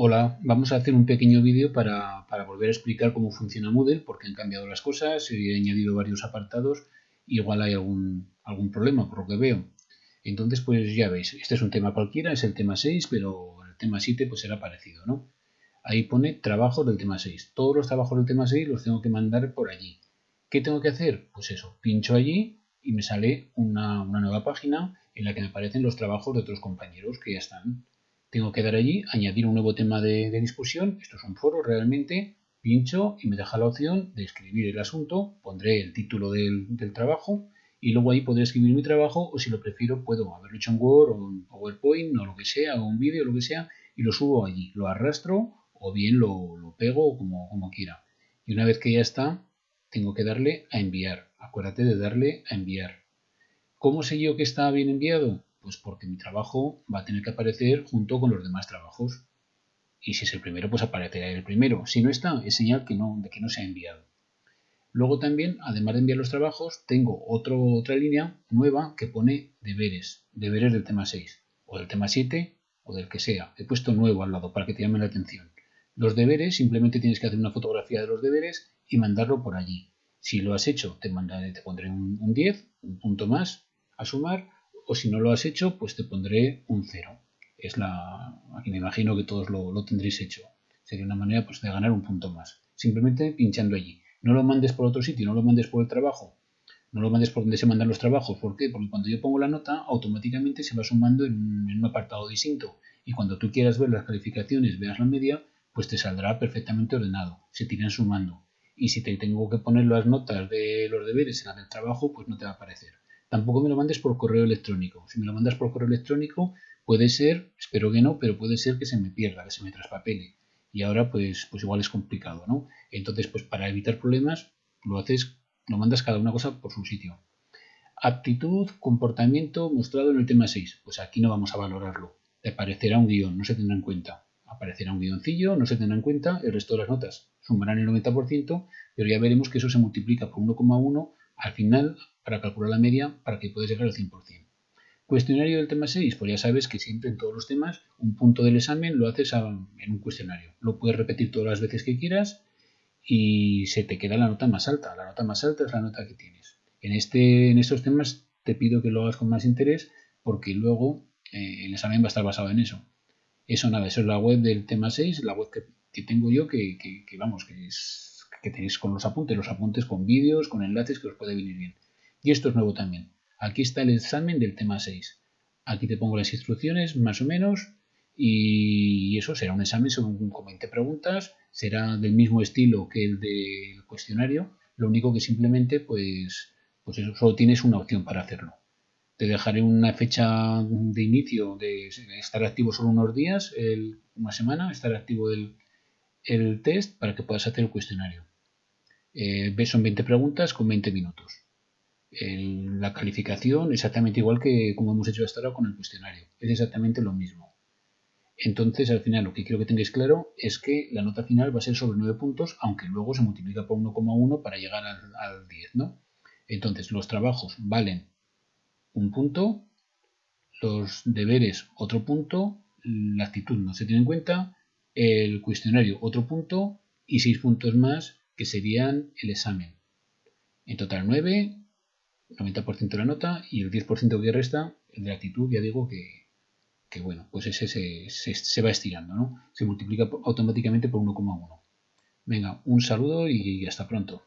Hola, vamos a hacer un pequeño vídeo para, volver a explicar cómo funciona Moodle, porque han cambiado las cosas, he añadido varios apartados igual hay algún, algún problema por lo que veo. Entonces, pues ya veis, este es un tema cualquiera, es el tema 6, pero el tema 7 pues será parecido, ¿no? Ahí pone trabajos del tema 6. Todos los trabajos del tema 6 los tengo que mandar por allí. ¿Qué tengo que hacer? Pues eso, pincho allí y me sale una, una nueva página en la que me aparecen los trabajos de otros compañeros que ya están tengo que dar allí, añadir un nuevo tema de, discusión, esto es un foro realmente, pincho y me deja la opción de escribir el asunto, pondré el título del, trabajo y luego ahí podré escribir mi trabajo o si lo prefiero puedo haberlo hecho en Word o en PowerPoint o lo que sea, o un vídeo lo que sea y lo subo allí, lo arrastro o bien lo, pego como quiera. Y una vez que ya está, tengo que darle a enviar. Acuérdate de darle a enviar. ¿Cómo sé yo que está bien enviado? Pues porque mi trabajo va a tener que aparecer junto con los demás trabajos. Y si es el primero, pues aparecerá el primero. Si no está, es señal que no, de que no se ha enviado. Luego también, además de enviar los trabajos, tengo otra línea nueva que pone deberes. Deberes del tema 6, o del tema 7, o del que sea. He puesto nuevo al lado para que te llame la atención. Los deberes, simplemente tienes que hacer una fotografía de los deberes y mandarlo por allí. Si lo has hecho, te, mandaré, te pondré un, un 10, un punto más a sumar o si no lo has hecho, pues te pondré un 0. Es la, aquí me imagino que todos lo, tendréis hecho. Sería una manera pues, de ganar un punto más. Simplemente pinchando allí. No lo mandes por otro sitio, no lo mandes por el trabajo. No lo mandes por donde se mandan los trabajos. ¿Por qué? Porque cuando yo pongo la nota, automáticamente se va sumando en, un apartado distinto. Y cuando tú quieras ver las calificaciones, veas la media, pues te saldrá perfectamente ordenado. Se tiran sumando. Y si te tengo que poner las notas de los deberes en la del trabajo, pues no te va a aparecer. Tampoco me lo mandes por correo electrónico. Si me lo mandas por correo electrónico, puede ser, espero que no, pero puede ser que se me pierda, que se me traspapele. Y ahora, pues, pues igual es complicado, ¿no? Entonces, pues para evitar problemas, lo haces, lo mandas cada una cosa por su sitio. Aptitud, comportamiento mostrado en el tema 6. Pues aquí no vamos a valorarlo. Te aparecerá un guion, no se tendrá en cuenta. Aparecerá un guioncillo, no se tendrá en cuenta, el resto de las notas sumarán el 90%, pero ya veremos que eso se multiplica por 1,1 al final para calcular la media para que puedas llegar al 100%. Cuestionario del tema 6, pues ya sabes que siempre en todos los temas un punto del examen lo haces en un cuestionario. Lo puedes repetir todas las veces que quieras y se te queda la nota más alta. La nota más alta es la nota que tienes. En, este, en estos temas te pido que lo hagas con más interés porque luego eh, el examen va a estar basado en eso. Eso nada, eso es la web del tema 6, la web que, tengo yo que, que, vamos, que, es, que tenéis con los apuntes, los apuntes con vídeos, con enlaces que os puede venir bien. Y esto es nuevo también. Aquí está el examen del tema 6. Aquí te pongo las instrucciones, más o menos, y eso será un examen con 20 preguntas, será del mismo estilo que el del cuestionario, lo único que simplemente, pues, pues eso, solo tienes una opción para hacerlo. Te dejaré una fecha de inicio de estar activo solo unos días, una semana, estar activo el, el test para que puedas hacer el cuestionario. Eh, son 20 preguntas con 20 minutos la calificación exactamente igual que como hemos hecho hasta ahora con el cuestionario. Es exactamente lo mismo. Entonces, al final, lo que quiero que tengáis claro es que la nota final va a ser sobre 9 puntos, aunque luego se multiplica por 1,1 para llegar al, 10, ¿no? Entonces, los trabajos valen un punto, los deberes otro punto, la actitud no se tiene en cuenta, el cuestionario otro punto y 6 puntos más que serían el examen. En total 9, 90% de la nota y el 10% que resta, el de actitud, ya digo que, bueno, pues ese se, va estirando, ¿no? Se multiplica automáticamente por 1,1. Venga, un saludo y hasta pronto.